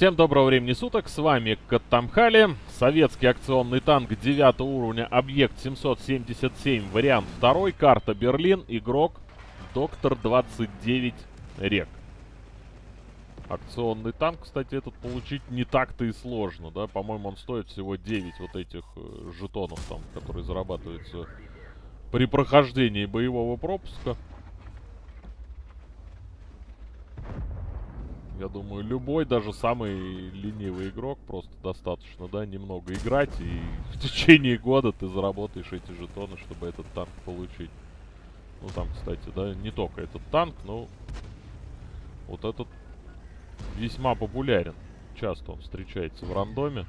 Всем доброго времени суток, с вами Каттамхали, советский акционный танк 9 уровня, объект 777, вариант 2, карта Берлин, игрок Доктор 29 Рек. Акционный танк, кстати, этот получить не так-то и сложно, да, по-моему, он стоит всего 9 вот этих э, жетонов там, которые зарабатываются при прохождении боевого пропуска. Я думаю, любой, даже самый ленивый игрок, просто достаточно, да, немного играть, и в течение года ты заработаешь эти жетоны, чтобы этот танк получить. Ну, там, кстати, да, не только этот танк, но вот этот весьма популярен. Часто он встречается в рандоме.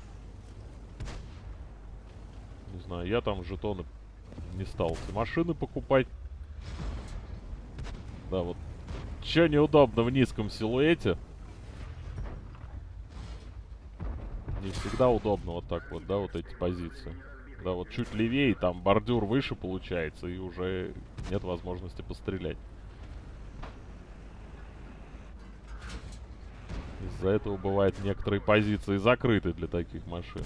Не знаю, я там жетоны не стал эти машины покупать. Да, вот. Че неудобно в низком силуэте. Всегда удобно вот так вот, да, вот эти позиции. Да, вот чуть левее, там бордюр выше получается, и уже нет возможности пострелять. Из-за этого бывают некоторые позиции закрыты для таких машин.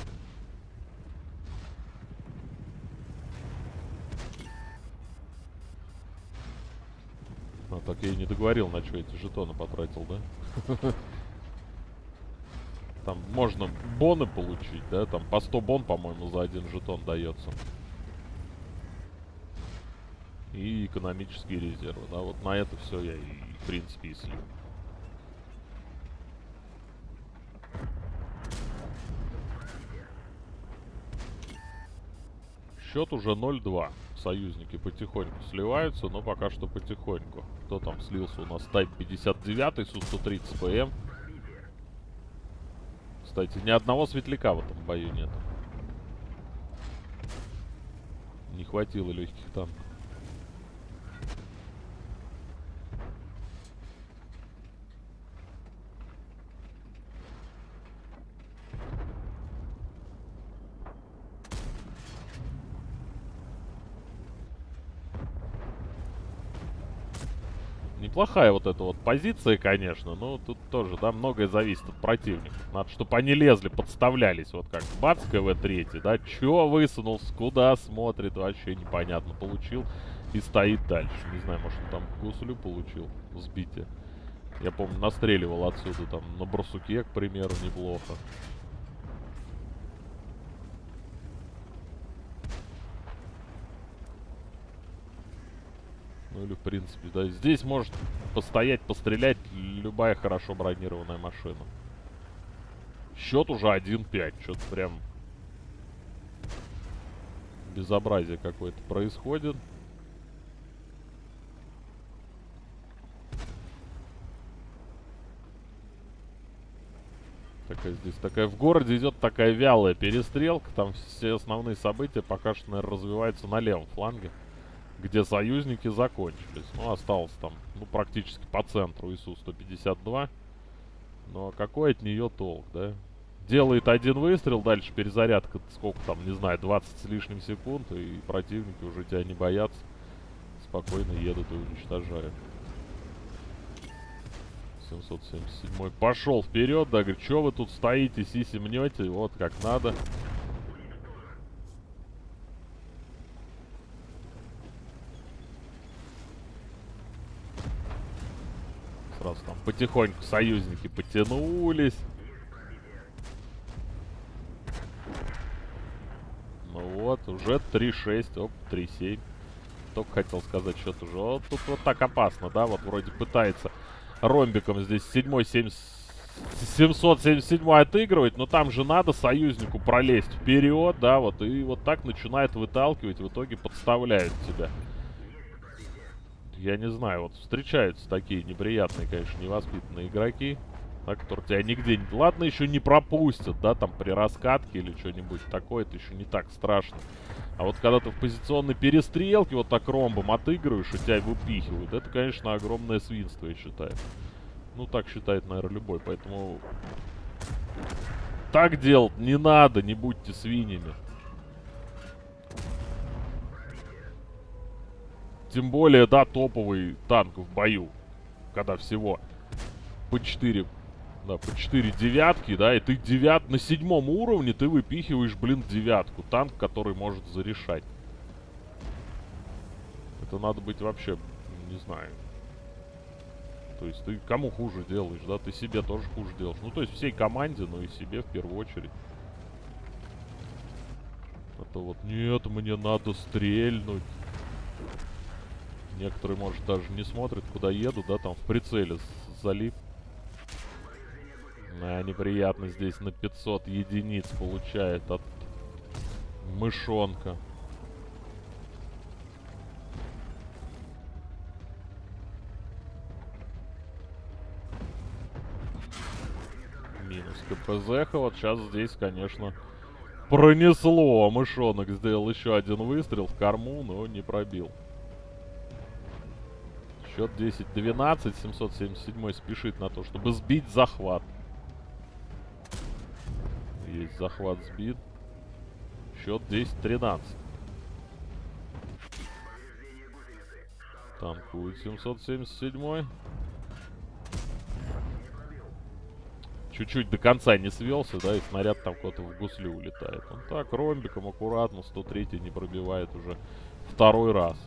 А, так я и не договорил, на что эти жетоны потратил, да? Там можно боны получить, да? Там по 100 бон, по-моему, за один жетон дается. И экономические резервы, да? Вот на это все я и, в принципе, и слил. Счет уже 0-2. Союзники потихоньку сливаются, но пока что потихоньку. Кто там слился у нас? Type 59, Су-130 ПМ. Кстати, ни одного светляка в этом бою нет. Не хватило легких танков. Неплохая вот эта вот позиция, конечно. Но тут тоже, да, многое зависит от противника. Надо, чтобы они лезли, подставлялись. Вот как бац, КВ-3, да. Чё высунулся, куда смотрит, вообще непонятно. Получил и стоит дальше. Не знаю, может он там гуслю получил, сбитие. Я помню, настреливал отсюда там на барсуке, к примеру, неплохо. Ну или в принципе, да. Здесь может постоять, пострелять любая хорошо бронированная машина. Счет уже 1-5. Что-то прям безобразие какое-то происходит. Такая здесь такая в городе идет такая вялая перестрелка. Там все основные события пока что, наверное, развиваются на левом фланге где союзники закончились. Ну, осталось там, ну, практически по центру ИСУ-152. Но какой от нее толк, да? Делает один выстрел, дальше перезарядка, сколько там, не знаю, 20 с лишним секунд, и противники уже тебя не боятся. Спокойно едут и уничтожают. 777 пошел вперед, да, говорит, что вы тут стоите, сиси мнете, вот как надо. Сразу там потихоньку союзники потянулись. Ну вот, уже 3-6, оп, 3-7. Только хотел сказать, что уже. Вот тут вот так опасно, да? Вот вроде пытается ромбиком здесь 7 7 777 отыгрывать, но там же надо союзнику пролезть вперед, да, вот, и вот так начинает выталкивать, в итоге подставляют тебя я не знаю, вот встречаются такие неприятные, конечно, невоспитанные игроки, да, которые тебя нигде... Ладно, еще не пропустят, да, там при раскатке или что-нибудь такое, это еще не так страшно. А вот когда ты в позиционной перестрелке вот так ромбом отыгрываешь и тебя выпихивают, это, конечно, огромное свинство, я считаю. Ну, так считает, наверное, любой, поэтому... Так делать не надо, не будьте свиньями. Тем более, да, топовый танк в бою. Когда всего по 4 Да, по 4 девятки, да, и ты девят... на седьмом уровне ты выпихиваешь, блин, девятку. Танк, который может зарешать. Это надо быть вообще, не знаю. То есть ты кому хуже делаешь, да? Ты себе тоже хуже делаешь. Ну, то есть всей команде, но и себе в первую очередь. Это вот, нет, мне надо стрельнуть. Некоторые, может, даже не смотрят, куда еду, да, там в прицеле залип. А, неприятно здесь на 500 единиц получает от мышонка. Минус КПЗ. Вот сейчас здесь, конечно, пронесло. Мышонок сделал еще один выстрел в корму, но не пробил. Счет 10-12. 777 спешит на то, чтобы сбить захват. Есть захват сбит. Счет 10-13. Танкует 777. Чуть-чуть до конца не свелся, да, и снаряд там куда-то в гуслю улетает. Он так, ромбиком аккуратно, 103 не пробивает уже второй раз.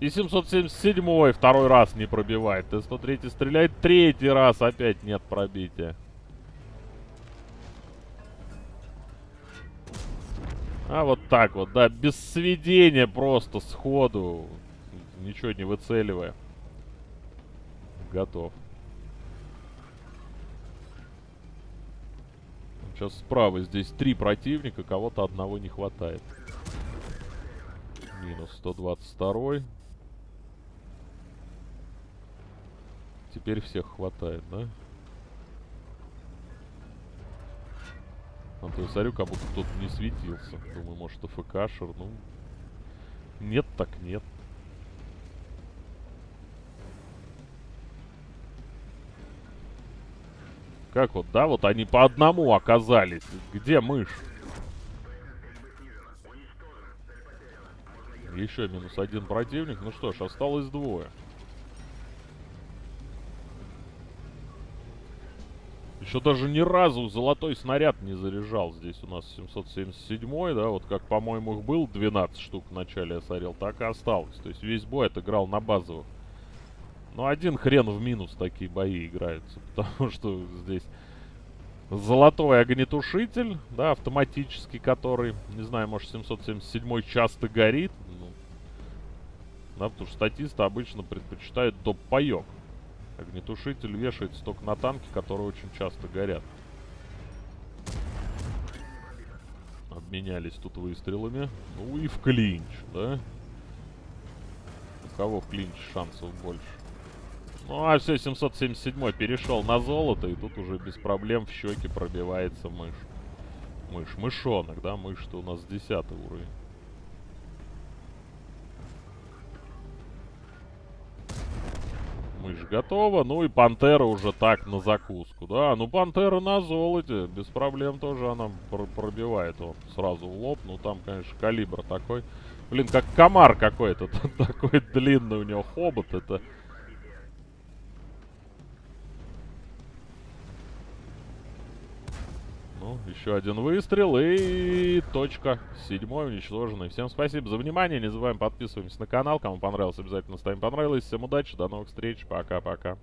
И 777 второй раз не пробивает. Т-103 стреляет третий раз, опять нет пробития. А вот так вот, да, без сведения просто сходу, ничего не выцеливая. Готов. Сейчас справа здесь три противника, кого-то одного не хватает. Минус 122. Теперь всех хватает, да? А то я смотрю, как будто кто-то не светился. Думаю, может, АФКшер, ну... Нет так нет. Как вот, да, вот они по одному оказались. Где мышь? Еще минус один противник. Ну что ж, осталось двое. Еще даже ни разу золотой снаряд не заряжал. Здесь у нас 777 да, вот как, по-моему, их был 12 штук в начале я сорел, так и осталось. То есть весь бой отыграл на базовых. Но один хрен в минус такие бои играются, потому что здесь золотой огнетушитель, да, автоматический, который, не знаю, может 777 часто горит. Ну, да, потому что статисты обычно предпочитают доп-паёк. Огнетушитель вешается только на танки, которые очень часто горят. Обменялись тут выстрелами. Ну и в клинч, да? У кого в клинч шансов больше? Ну а все, 777 перешел на золото, и тут уже без проблем в щеке пробивается мышь. Мышь, мышонок, да? Мышь-то у нас 10 уровень. Мышь готова. Ну и пантера уже так на закуску. Да, ну пантера на золоте. Без проблем тоже она пр пробивает он сразу в лоб. Ну там, конечно, калибр такой. Блин, как комар какой-то. такой длинный у него хобот. Это... Ну, еще один выстрел и точка седьмой уничтоженный. Всем спасибо за внимание. Не забываем подписываемся на канал. Кому понравилось, обязательно ставим понравилось. Всем удачи, до новых встреч. Пока-пока.